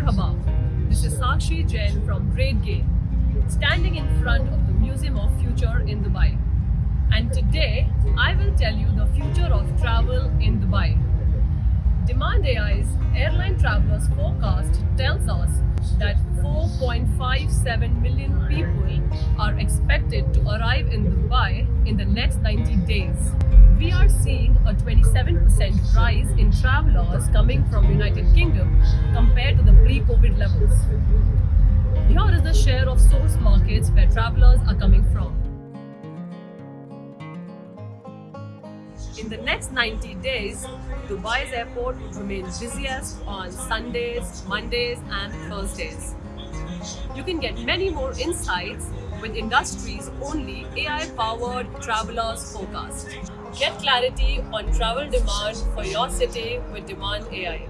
This is Sakshi Jain from RateGain, standing in front of the Museum of Future in Dubai. And today, I will tell you the future of travel in Dubai. Demand AI's airline travelers forecast tells us that 4.57 million people are expected to arrive in Dubai in the next 90 days. We are seeing a 27% rise in travelers coming from United Kingdom compared to the In the next 90 days, Dubai's airport will remain busiest on Sundays, Mondays and Thursdays. You can get many more insights with industry's only AI-powered travelers forecast. Get clarity on travel demand for your city with Demand AI.